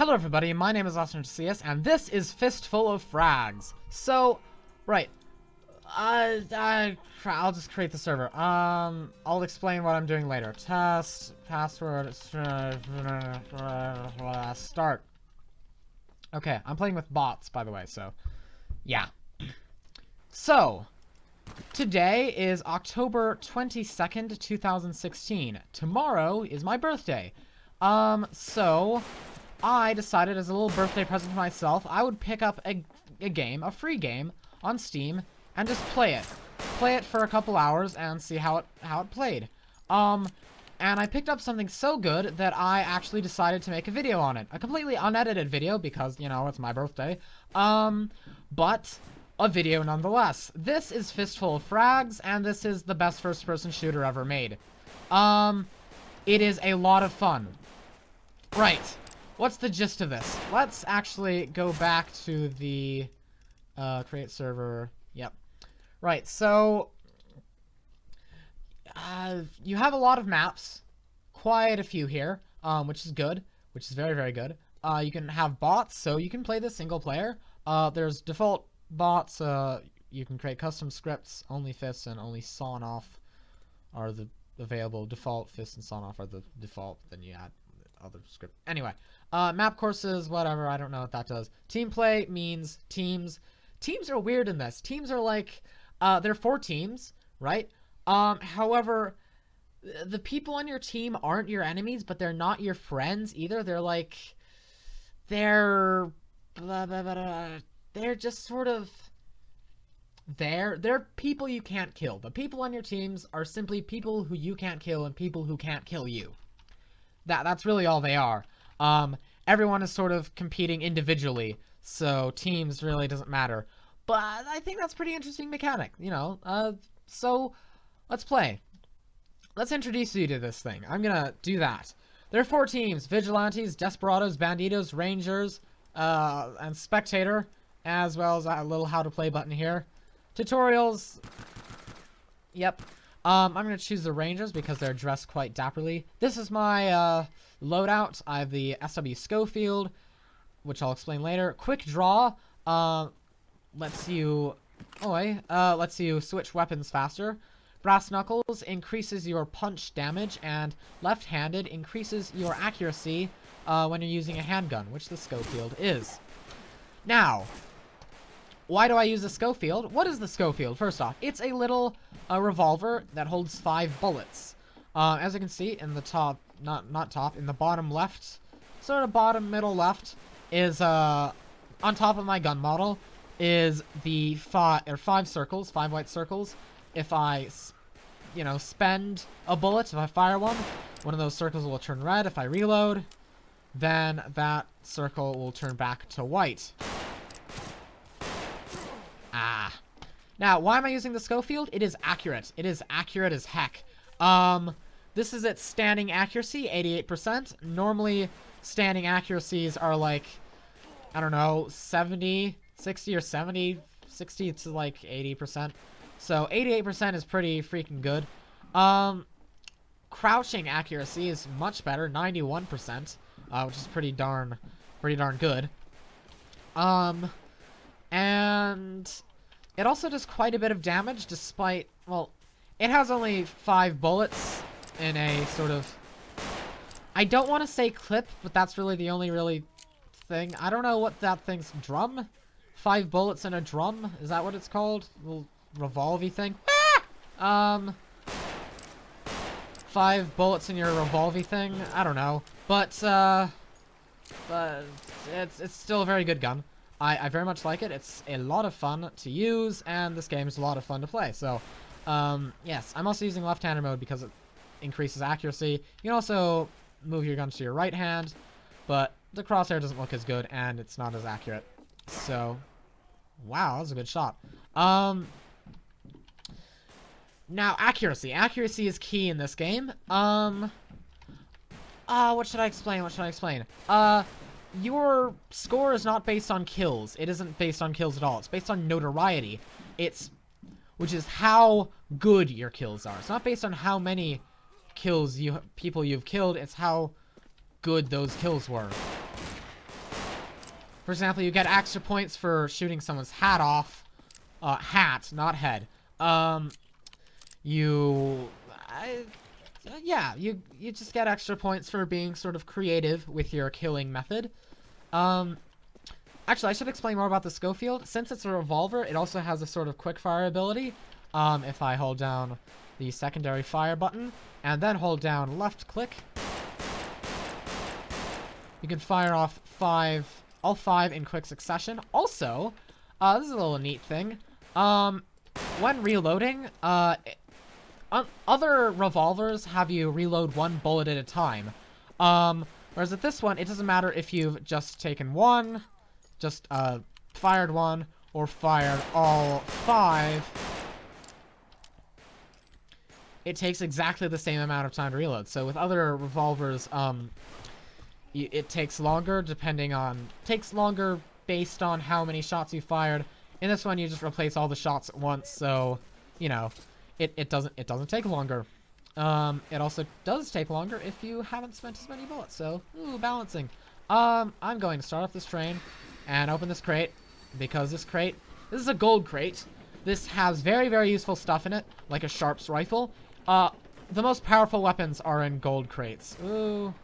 Hello everybody, my name is Austin CS, and this is Fistful of Frags. So, right, uh, uh, I'll just create the server. Um, I'll explain what I'm doing later. Test, password, start. Okay, I'm playing with bots, by the way, so, yeah. So, today is October 22nd, 2016. Tomorrow is my birthday. Um, so, I decided as a little birthday present for myself, I would pick up a, a game, a free game, on Steam, and just play it. Play it for a couple hours and see how it how it played. Um, and I picked up something so good that I actually decided to make a video on it. A completely unedited video because, you know, it's my birthday. Um, but a video nonetheless. This is Fistful of Frags, and this is the best first-person shooter ever made. Um, it is a lot of fun. Right. What's the gist of this? Let's actually go back to the uh, create server. Yep. Right, so uh, you have a lot of maps, quite a few here, um, which is good, which is very, very good. Uh, you can have bots, so you can play this single player. Uh, there's default bots, uh, you can create custom scripts, only fists and only sawn off are the available. Default fists and sawn off are the default, then you add other script. Anyway, uh, map courses, whatever, I don't know what that does. Team play means teams. Teams are weird in this. Teams are like, uh, they're four teams, right? Um, however, the people on your team aren't your enemies, but they're not your friends either. They're like, they're, blah, blah, blah, they're just sort of there. They're people you can't kill. The people on your teams are simply people who you can't kill and people who can't kill you. That That's really all they are. Um, everyone is sort of competing individually, so teams really doesn't matter. But I think that's pretty interesting mechanic, you know. Uh, so, let's play. Let's introduce you to this thing. I'm gonna do that. There are four teams. Vigilantes, Desperados, Banditos, Rangers, uh, and Spectator, as well as a little how to play button here. Tutorials. Yep. Um, I'm going to choose the Rangers because they're dressed quite dapperly. This is my uh, loadout. I have the SW Schofield, which I'll explain later. Quick Draw uh, lets you... Oh, uh, lets you switch weapons faster. Brass Knuckles increases your punch damage, and left-handed increases your accuracy uh, when you're using a handgun, which the Schofield is. Now, why do I use the Schofield? What is the Schofield? First off, it's a little a revolver that holds five bullets. Uh, as you can see in the top, not not top, in the bottom left, sort of bottom middle left, is uh, on top of my gun model, is the five or five circles, five white circles. If I, you know, spend a bullet, if I fire one, one of those circles will turn red. If I reload, then that circle will turn back to white. Ah. Now, why am I using the Schofield? It is accurate. It is accurate as heck. Um, this is its standing accuracy, 88%. Normally, standing accuracies are like, I don't know, 70, 60 or 70, 60 to like 80%. So 88% is pretty freaking good. Um, crouching accuracy is much better, 91%, uh, which is pretty darn, pretty darn good. Um, it also does quite a bit of damage despite, well, it has only five bullets in a sort of, I don't want to say clip, but that's really the only really thing. I don't know what that thing's, drum? Five bullets in a drum? Is that what it's called? Little thing? Ah! Um, five bullets in your revolvey thing? I don't know. But, uh, but it's, it's still a very good gun. I, I very much like it. It's a lot of fun to use, and this game is a lot of fun to play. So, um, yes, I'm also using left-hander mode because it increases accuracy. You can also move your guns to your right hand, but the crosshair doesn't look as good, and it's not as accurate. So, wow, that was a good shot. Um, now, accuracy. Accuracy is key in this game. Um, uh, what should I explain? What should I explain? Uh, your score is not based on kills. It isn't based on kills at all. It's based on notoriety. It's, which is how good your kills are. It's not based on how many kills you people you've killed. It's how good those kills were. For example, you get extra points for shooting someone's hat off. Uh, hat, not head. Um, you... I, yeah, you, you just get extra points for being sort of creative with your killing method. Um, actually, I should explain more about the Schofield. Since it's a revolver, it also has a sort of quick fire ability. Um, if I hold down the secondary fire button and then hold down left click, you can fire off five, all five in quick succession. Also, uh, this is a little neat thing. Um, when reloading, uh, other revolvers have you reload one bullet at a time. Um, whereas at this one, it doesn't matter if you've just taken one, just, uh, fired one, or fired all five. It takes exactly the same amount of time to reload. So with other revolvers, um, it takes longer depending on... Takes longer based on how many shots you fired. In this one, you just replace all the shots at once, so, you know, it, it doesn't it doesn't take longer. Um, it also does take longer if you haven't spent as many bullets, so, ooh, balancing. Um, I'm going to start off this train and open this crate, because this crate, this is a gold crate. This has very, very useful stuff in it, like a Sharps rifle. Uh, the most powerful weapons are in gold crates. Ooh.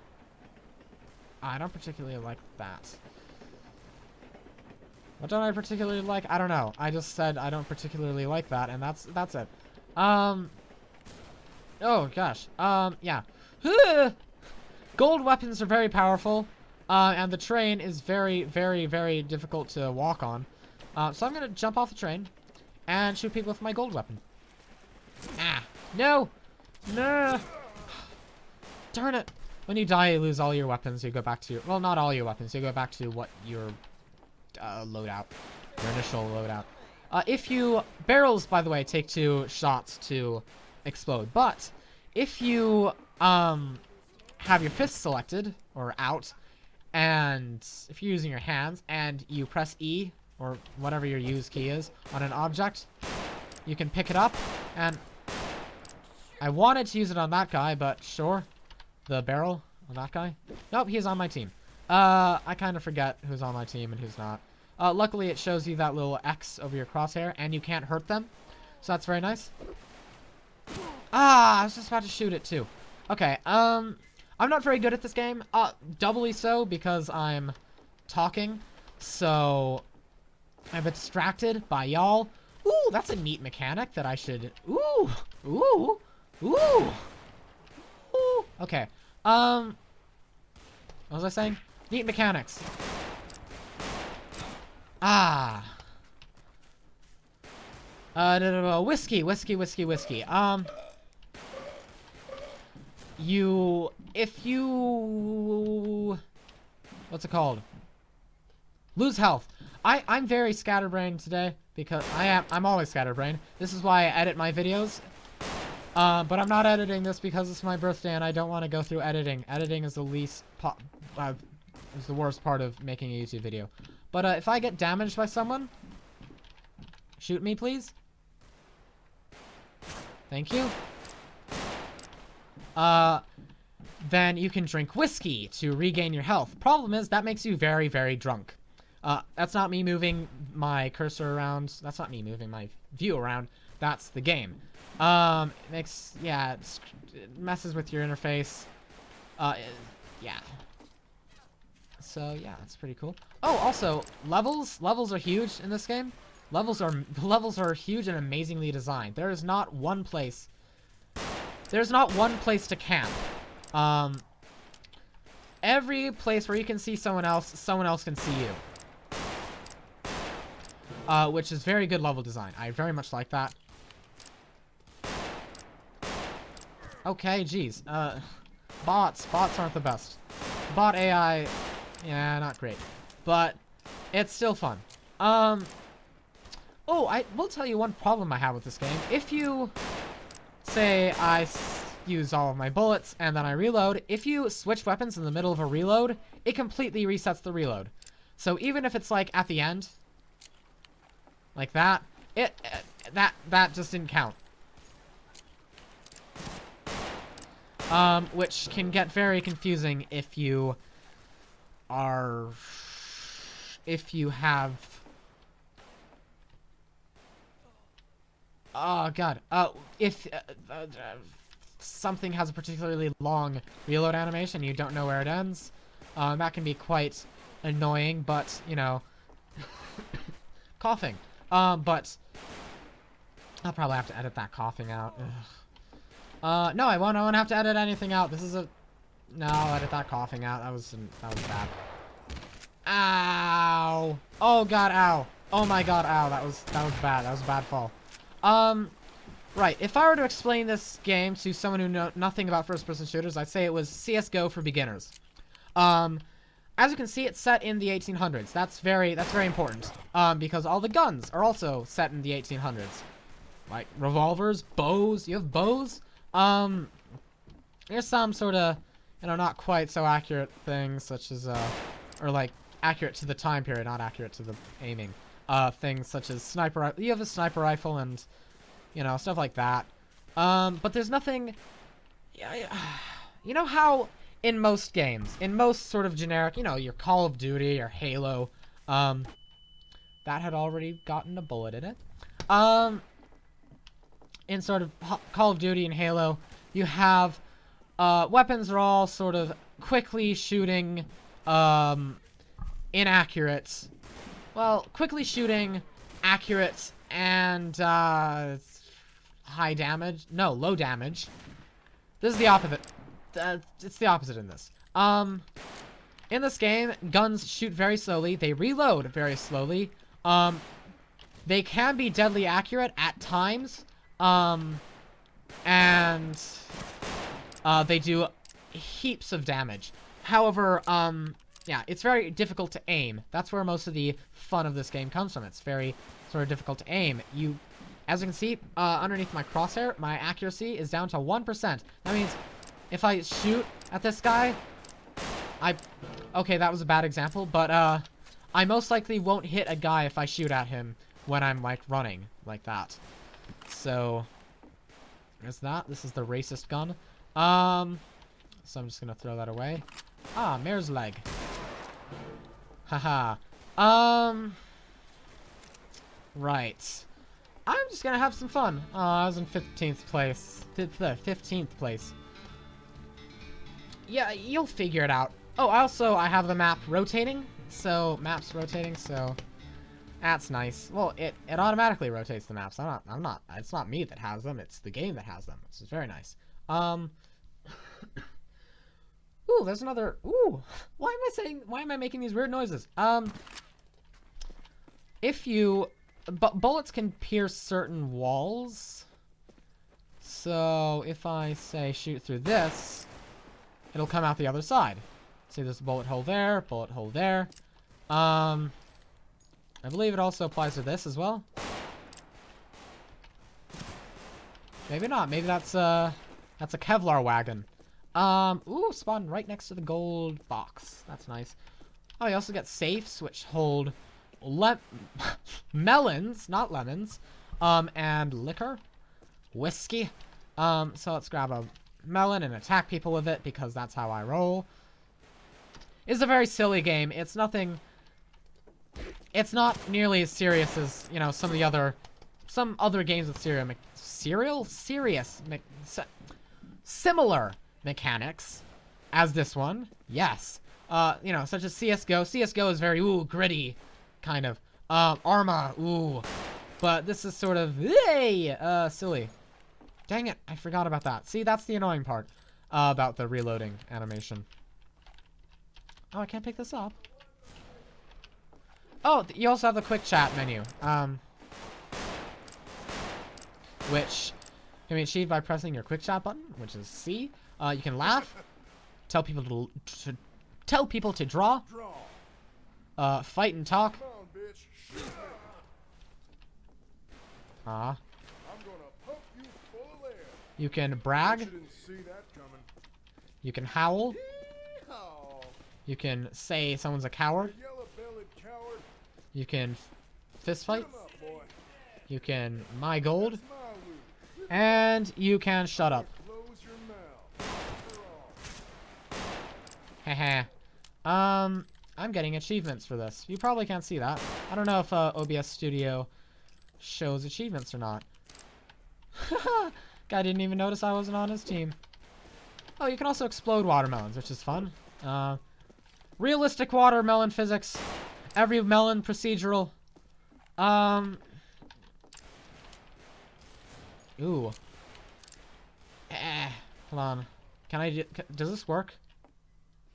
I don't particularly like that. What don't I particularly like? I don't know. I just said I don't particularly like that, and that's that's it. Um. Oh gosh. Um. Yeah. Gold weapons are very powerful, uh, and the train is very, very, very difficult to walk on. Uh, so I'm gonna jump off the train and shoot people with my gold weapon. Ah. No. No. Darn it. When you die, you lose all your weapons. You go back to your... Well, not all your weapons. You go back to what your uh, loadout. Your initial loadout. Uh, if you... Barrels, by the way, take two shots to explode. But if you um, have your fist selected, or out, and if you're using your hands, and you press E, or whatever your use key is, on an object, you can pick it up, and I wanted to use it on that guy, but sure the barrel on that guy? Nope, he's on my team. Uh, I kind of forget who's on my team and who's not. Uh, luckily, it shows you that little X over your crosshair, and you can't hurt them. So that's very nice. Ah, I was just about to shoot it, too. Okay, um, I'm not very good at this game. Uh, doubly so, because I'm talking. So, I'm distracted by y'all. Ooh, that's a neat mechanic that I should... Ooh, ooh, ooh. Okay. Um. What was I saying? Neat mechanics. Ah. Uh, no, no, no. Whiskey, whiskey, whiskey, whiskey. Um. You, if you, what's it called? Lose health. I, I'm very scatterbrained today because I am, I'm always scatterbrained. This is why I edit my videos uh, but I'm not editing this because it's my birthday and I don't want to go through editing. Editing is the least uh, is the worst part of making a YouTube video. But uh, if I get damaged by someone, shoot me, please. Thank you. Uh, then you can drink whiskey to regain your health. Problem is, that makes you very, very drunk. Uh, that's not me moving my cursor around. That's not me moving my view around. That's the game. Um, it makes, yeah, it messes with your interface. Uh, yeah. So, yeah, that's pretty cool. Oh, also, levels, levels are huge in this game. Levels are, levels are huge and amazingly designed. There is not one place, there's not one place to camp. Um, every place where you can see someone else, someone else can see you. Uh, which is very good level design. I very much like that. Okay, geez. Uh, bots. Bots aren't the best. Bot AI, yeah, not great. But it's still fun. Um, oh, I will tell you one problem I have with this game. If you, say, I use all of my bullets and then I reload, if you switch weapons in the middle of a reload, it completely resets the reload. So even if it's like at the end, like that, it, uh, that, that just didn't count. Um, which can get very confusing if you are if you have oh god uh if uh, uh, something has a particularly long reload animation you don't know where it ends um, that can be quite annoying but you know coughing. Um but I'll probably have to edit that coughing out. Ugh. uh no I won't I won't have to edit anything out. This is a no I'll edit that coughing out that was that was bad Ow. Oh god, ow. Oh my god, ow. That was that was bad. That was a bad fall. Um, right. If I were to explain this game to someone who know nothing about first-person shooters, I'd say it was CS:GO for beginners. Um, as you can see, it's set in the 1800s. That's very that's very important. Um, because all the guns are also set in the 1800s, like revolvers, bows. You have bows. Um, there's some sort of, you know, not quite so accurate things such as uh, or like accurate to the time period, not accurate to the aiming. Uh, things such as sniper. You have a sniper rifle and, you know, stuff like that. Um, but there's nothing. You know how in most games, in most sort of generic, you know, your Call of Duty or Halo, um, that had already gotten a bullet in it. Um, in sort of Call of Duty and Halo, you have uh, weapons are all sort of quickly shooting, um, inaccurate. Well, quickly shooting, accurate, and uh, high damage. No, low damage. This is the opposite. Uh, it's the opposite in this. Um, in this game, guns shoot very slowly. They reload very slowly. Um, they can be deadly accurate at times. Um, and uh, they do heaps of damage. However, um, yeah, it's very difficult to aim. That's where most of the fun of this game comes from. It's very sort of difficult to aim. You, as you can see, uh, underneath my crosshair, my accuracy is down to 1%. That means if I shoot at this guy, I... Okay, that was a bad example, but, uh, I most likely won't hit a guy if I shoot at him when I'm, like, running like that. So, there's that. This is the racist gun. Um, so I'm just gonna throw that away. Ah, mare's leg. Haha. um... Right. I'm just gonna have some fun. Oh, I was in 15th place. 15th place. Yeah, you'll figure it out. Oh, also, I have the map rotating. So, maps rotating, so... That's nice. Well, it, it automatically rotates the maps. I'm not, I'm not, it's not me that has them, it's the game that has them. This is very nice. Um... Ooh, there's another. Ooh, why am I saying? Why am I making these weird noises? Um, if you, but bullets can pierce certain walls. So if I say shoot through this, it'll come out the other side. See, there's a bullet hole there, bullet hole there. Um, I believe it also applies to this as well. Maybe not. Maybe that's uh, that's a Kevlar wagon. Um, ooh, spawn right next to the gold box. That's nice. Oh, you also get safes, which hold le melons, not lemons, um, and liquor, whiskey. Um, so let's grab a melon and attack people with it, because that's how I roll. It's a very silly game. It's nothing... It's not nearly as serious as, you know, some of the other... Some other games with serial... Serial? Serious. Similar mechanics as this one. Yes. Uh, you know, such as CSGO. CSGO is very, ooh, gritty, kind of. Uh, Arma, ooh. But this is sort of, hey, uh, silly. Dang it, I forgot about that. See, that's the annoying part uh, about the reloading animation. Oh, I can't pick this up. Oh, you also have the quick chat menu. Um, which can be achieved by pressing your quick chat button, which is C. Uh, you can laugh, tell people to, to tell people to draw, uh, fight and talk. Ah. Uh, you can brag. You can howl. You can say someone's a coward. You can fist fight. You can my gold. And you can shut up. Haha. um, I'm getting achievements for this. You probably can't see that. I don't know if uh, OBS Studio shows achievements or not. Guy didn't even notice I wasn't on his team. Oh, you can also explode watermelons, which is fun. Uh, realistic watermelon physics. Every melon procedural. Um. Ooh. Eh. Hold on. Can I? Do, does this work?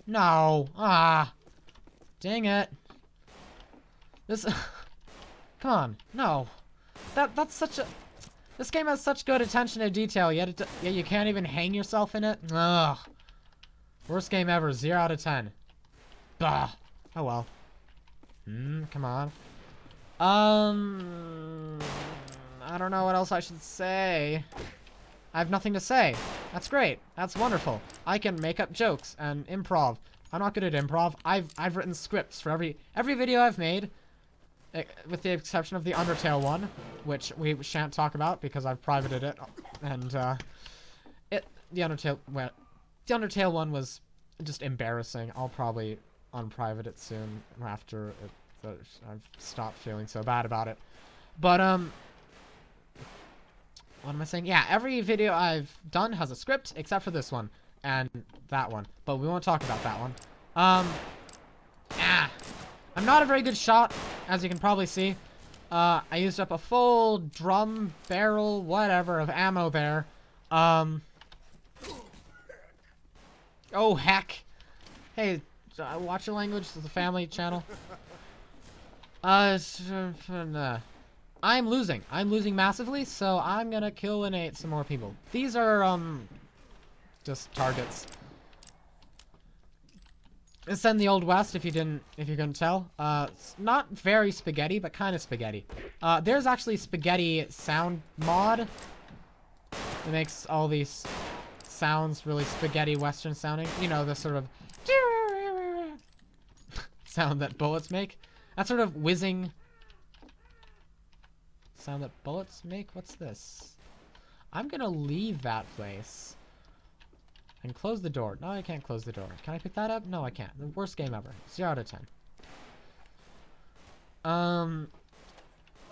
No. Ah. Dang it. This. Come on. No. That that's such a. This game has such good attention to detail, yet, it, yet you can't even hang yourself in it? Ugh. Worst game ever. 0 out of 10. Bah. Oh well. Hmm, come on. Um... I don't know what else I should say. I have nothing to say. That's great. That's wonderful. I can make up jokes and improv. I'm not good at improv. I've I've written scripts for every every video I've made. Eh, with the exception of the Undertale one, which we shan't talk about because I've privated it, and uh, it the Undertale well, the Undertale one was just embarrassing. I'll probably unprivate it soon after it, I've stopped feeling so bad about it. But um, what am I saying? Yeah, every video I've done has a script except for this one and that one, but we won't talk about that one. Um, ah. I'm not a very good shot, as you can probably see. Uh, I used up a full drum, barrel, whatever, of ammo there. Um, oh, heck. Hey, uh, watch your language. This is a family channel. Uh, uh, I'm losing. I'm losing massively, so I'm gonna kill and eat some more people. These are, um, just targets. It's in the Old West, if you didn't, if you couldn't tell. Uh, not very spaghetti, but kind of spaghetti. Uh, there's actually spaghetti sound mod. It makes all these sounds really spaghetti western sounding. You know, the sort of sound that bullets make. That sort of whizzing sound that bullets make. What's this? I'm gonna leave that place. And close the door. No, I can't close the door. Can I pick that up? No, I can't. The worst game ever. 0 out of 10. Um,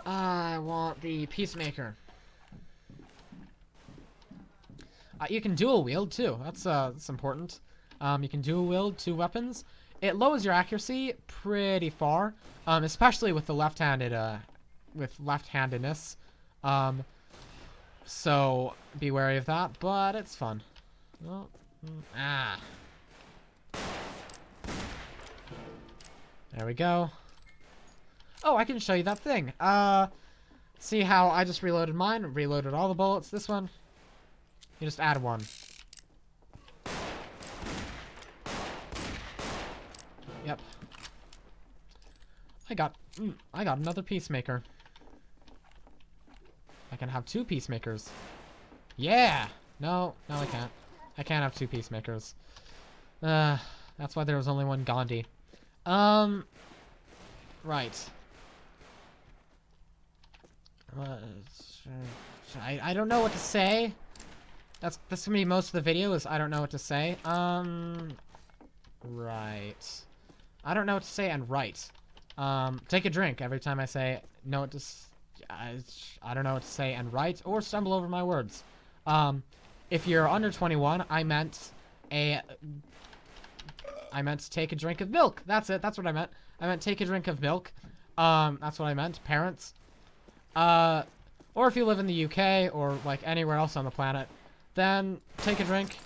I want the Peacemaker. Uh, you can dual wield, too. That's, uh, that's important. Um, you can dual wield two weapons. It lowers your accuracy pretty far, um, especially with the left-handed, uh, with left-handedness. Um, so be wary of that, but it's fun. Well, Ah. There we go. Oh, I can show you that thing. Uh, see how I just reloaded mine, reloaded all the bullets. This one, you just add one. Yep. I got, mm, I got another peacemaker. Can have two peacemakers. Yeah! No, no I can't. I can't have two peacemakers. Uh, that's why there was only one Gandhi. Um, right. Uh, I, I don't know what to say. That's, that's gonna be most of the video is I don't know what to say. Um, right. I don't know what to say and right. Um, take a drink every time I say what to I, I don't know what to say and write or stumble over my words. Um, if you're under 21, I meant a... I meant take a drink of milk. That's it. That's what I meant. I meant take a drink of milk. Um, that's what I meant. Parents. Uh, or if you live in the UK or like anywhere else on the planet, then take a drink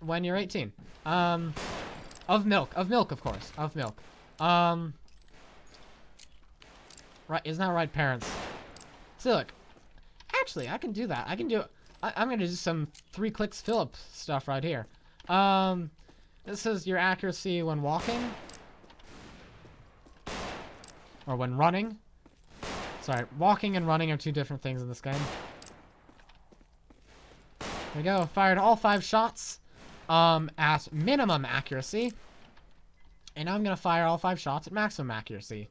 when you're 18. Um, of milk. Of milk, of course. Of milk. Um, right. Isn't that right, parents? So look, actually, I can do that. I can do. I, am gonna do some 3kliksphilip stuff right here. Um, this is your accuracy when walking. Or when running. Sorry, walking and running are two different things in this game. There we go. Fired all five shots um, at minimum accuracy. And I'm going to fire all five shots at maximum accuracy.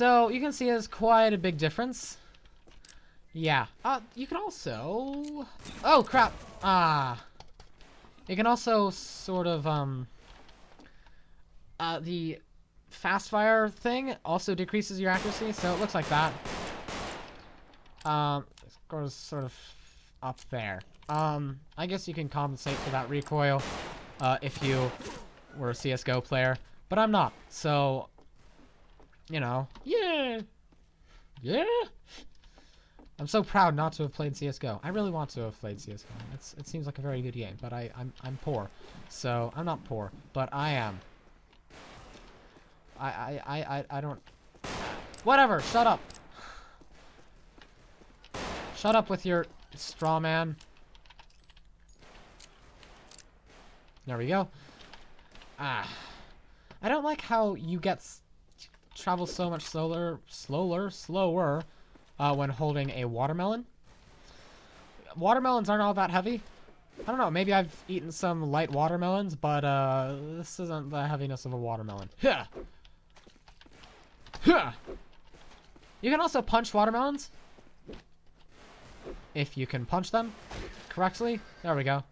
So you can see there's quite a big difference. Yeah. Uh, you can also... Oh, crap. Ah. It can also sort of, um, uh, the fast fire thing also decreases your accuracy, so it looks like that. Um, it goes sort of up there. Um, I guess you can compensate for that recoil, uh, if you were a CSGO player, but I'm not, so, you know, yeah, yeah. I'm so proud not to have played CS:GO. I really want to have played CS:GO. It's, it seems like a very good game, but I, I'm I'm poor, so I'm not poor, but I am. I I I I, I don't. Whatever. Shut up. Shut up with your straw man. There we go. Ah. I don't like how you get travel so much slower, slower, slower uh, when holding a watermelon. Watermelons aren't all that heavy. I don't know, maybe I've eaten some light watermelons, but uh, this isn't the heaviness of a watermelon. Yeah. Yeah. You can also punch watermelons. If you can punch them correctly. There we go.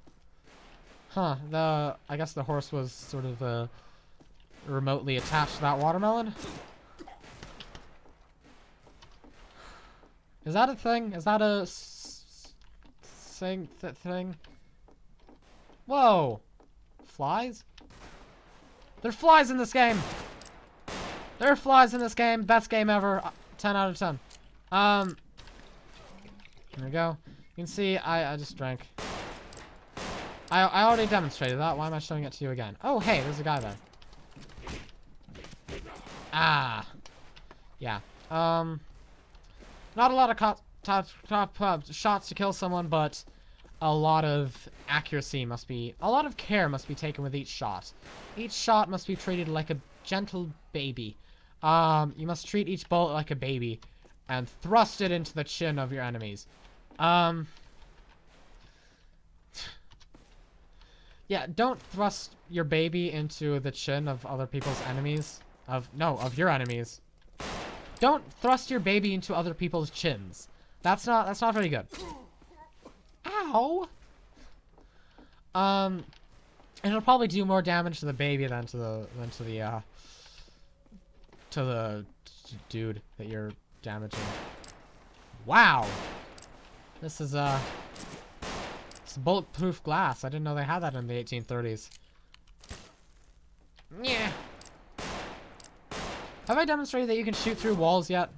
Huh, the, I guess the horse was sort of, uh, remotely attached to that watermelon. Is that a thing? Is that a thing? Th thing? Whoa! Flies? There are flies in this game! There are flies in this game. Best game ever. Uh, 10 out of 10. Um, here we go. You can see I, I just drank. I, I already demonstrated that. Why am I showing it to you again? Oh, hey, there's a guy there. Ah. Yeah. Um, not a lot of top, top, uh, shots to kill someone, but a lot of accuracy must be... A lot of care must be taken with each shot. Each shot must be treated like a gentle baby. Um, you must treat each bullet like a baby and thrust it into the chin of your enemies. Um... Yeah, don't thrust your baby into the chin of other people's enemies. Of, no, of your enemies. Don't thrust your baby into other people's chins. That's not that's not very good. Ow. Um, it'll probably do more damage to the baby than to the than to the uh to the dude that you're damaging. Wow. This is uh it's bulletproof glass. I didn't know they had that in the 1830s. Yeah. Have I demonstrated that you can shoot through walls yet?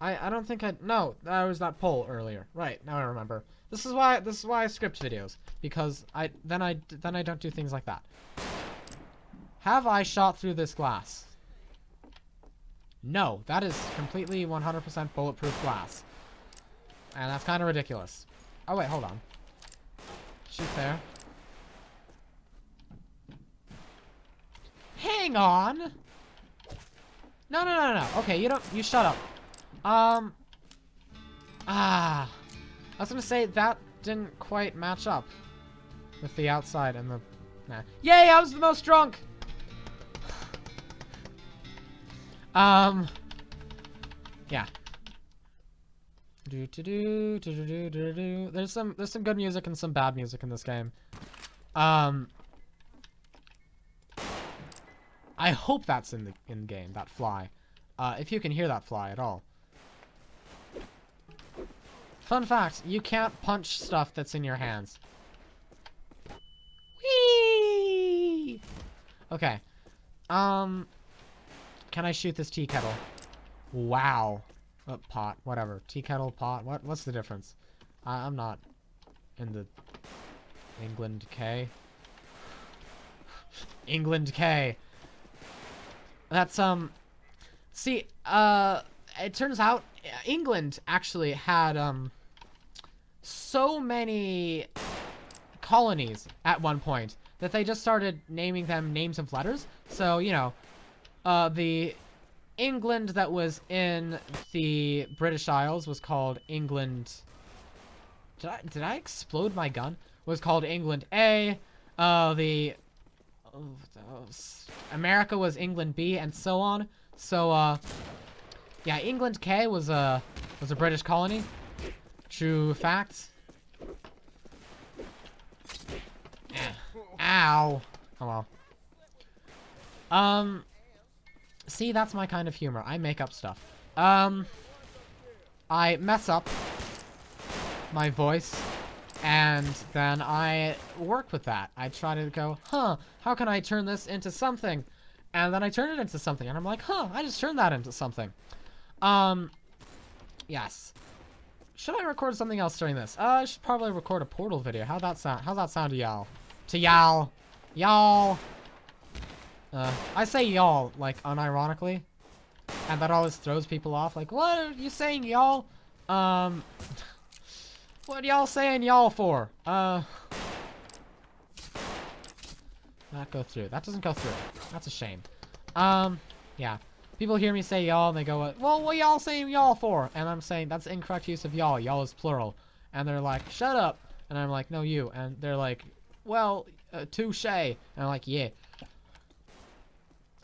I I don't think I no that was that pole earlier. Right now I remember. This is why this is why I script videos because I then I then I don't do things like that. Have I shot through this glass? No that is completely 100% bulletproof glass. And that's kind of ridiculous. Oh wait hold on. Shoot there. Hang on no, no, no, no. Okay, you don't. You shut up. Um. Ah. I was gonna say that didn't quite match up with the outside and the. Nah. Yay! I was the most drunk. um. Yeah. Do do do do do do do. There's some there's some good music and some bad music in this game. Um. I hope that's in the in game, that fly. Uh, if you can hear that fly at all. Fun fact, you can't punch stuff that's in your hands. Whee! Okay. Um, can I shoot this tea kettle? Wow. Oh, pot, whatever. Tea kettle, pot, what? What's the difference? I I'm not in the England K. England K. That's, um... See, uh... It turns out England actually had, um... So many colonies at one point that they just started naming them names of letters. So, you know, uh, the England that was in the British Isles was called England... Did I, did I explode my gun? Was called England A. Uh, the America was England B, and so on. So, uh, yeah, England K was a was a British colony. True fact. Ow. Oh well. Um, see, that's my kind of humor. I make up stuff. Um, I mess up my voice, and then I work with that. I try to go, huh, how can I turn this into something? And then I turn it into something, and I'm like, huh, I just turned that into something. Um, yes. Should I record something else during this? Uh, I should probably record a Portal video. How'd that sound? How's that sound to y'all? To y'all? Y'all? Uh, I say y'all, like, unironically. And that always throws people off. Like, what are you saying, y'all? Um, what y'all saying y'all for? Uh, that go through. That doesn't go through. That's a shame. Um, yeah. People hear me say y'all and they go, well, what y'all saying y'all for? And I'm saying, that's incorrect use of y'all. Y'all is plural. And they're like, shut up. And I'm like, no, you. And they're like, well, uh, touche. And I'm like, yeah.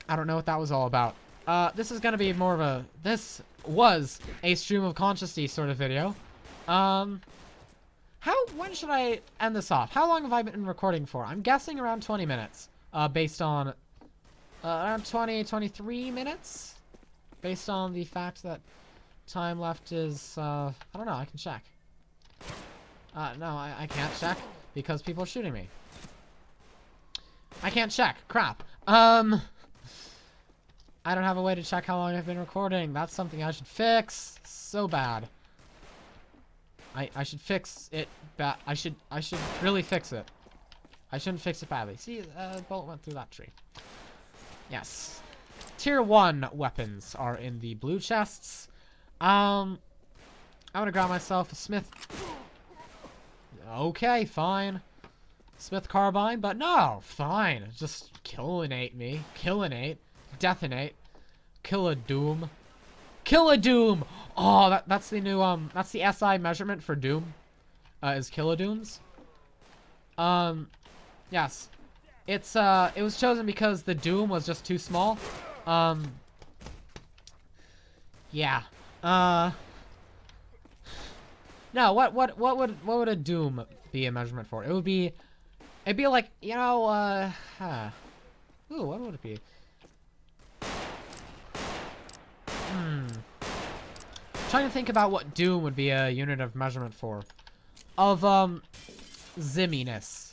I don't know what that was all about. Uh, this is gonna be more of a, this was a stream of consciousness sort of video. Um, how, when should I end this off? How long have I been recording for? I'm guessing around 20 minutes, uh, based on, uh, around 20, 23 minutes? Based on the fact that time left is, uh, I don't know, I can check. Uh, no, I, I can't check because people are shooting me. I can't check. Crap. Um... I don't have a way to check how long I've been recording. That's something I should fix. So bad. I I should fix it bad. I should I should really fix it. I shouldn't fix it badly. See, uh, bullet went through that tree. Yes. Tier 1 weapons are in the blue chests. Um, I'm gonna grab myself a Smith. Okay, fine. Smith carbine, but no, fine. Just killinate me. Killinate. Detonate. Kill a Doom. Kill a Doom! Oh, that, that's the new, um, that's the SI measurement for Doom. Uh, is Kilodooms. Um, yes. It's, uh, it was chosen because the Doom was just too small. Um, yeah. Uh, no, what, what, what would, what would a Doom be a measurement for? It would be, it'd be like, you know, uh, huh. Ooh, what would it be? Hmm. Trying to think about what Doom would be a unit of measurement for. Of, um, zimminess.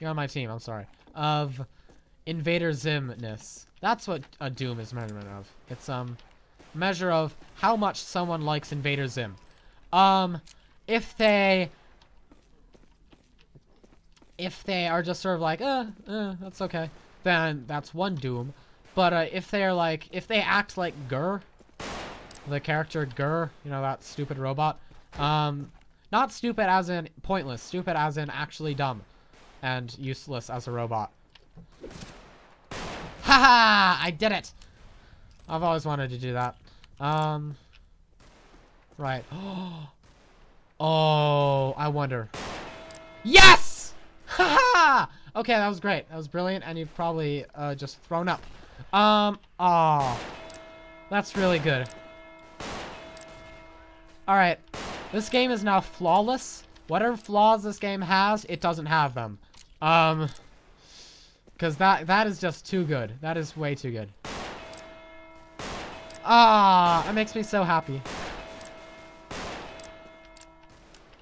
You're on my team, I'm sorry. Of Invader Zimness. That's what a Doom is measurement of. It's, um, measure of how much someone likes Invader Zim. Um, if they... If they are just sort of like, uh, uh, that's okay, then that's one Doom. But uh, if they're like, if they act like GIR, the character GIR, you know, that stupid robot, um, not stupid as in pointless, stupid as in actually dumb and useless as a robot. Haha! I did it! I've always wanted to do that. Um, right. Oh, I wonder. Yes! Haha! okay, that was great. That was brilliant, and you've probably uh, just thrown up. Um, oh. That's really good. Alright. This game is now flawless. Whatever flaws this game has, it doesn't have them. Um, because that, that is just too good. That is way too good. Ah, it makes me so happy.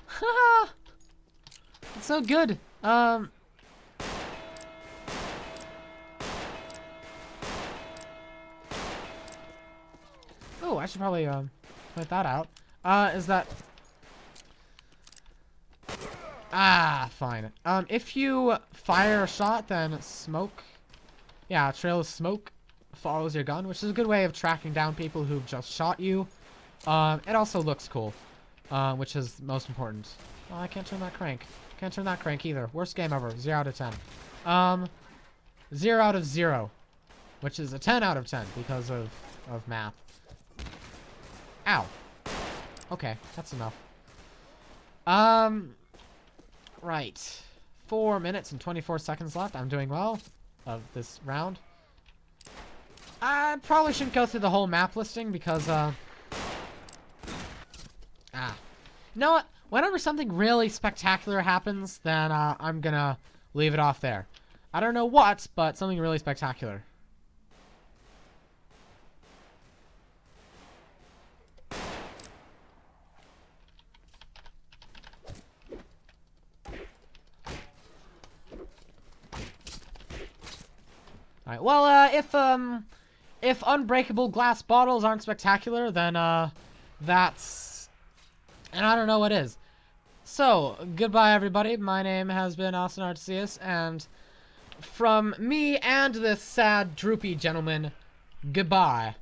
it's so good. Um, Oh, I should probably um, point that out. Uh, is that... Ah, fine. Um, if you fire a shot, then smoke... Yeah, a trail of smoke follows your gun, which is a good way of tracking down people who've just shot you. Um, it also looks cool, uh, which is most important. Oh, I can't turn that crank. Can't turn that crank either. Worst game ever. 0 out of 10. Um, 0 out of 0, which is a 10 out of 10 because of, of math. Ow. Okay, that's enough. Um, right. Four minutes and 24 seconds left. I'm doing well of this round. I probably shouldn't go through the whole map listing because, uh... Ah. You know what? Whenever something really spectacular happens, then uh, I'm gonna leave it off there. I don't know what, but something really spectacular. Well, uh, if, um, if unbreakable glass bottles aren't spectacular, then, uh, that's, and I don't know what is. So, goodbye everybody, my name has been Austin Arceus, and from me and this sad, droopy gentleman, goodbye.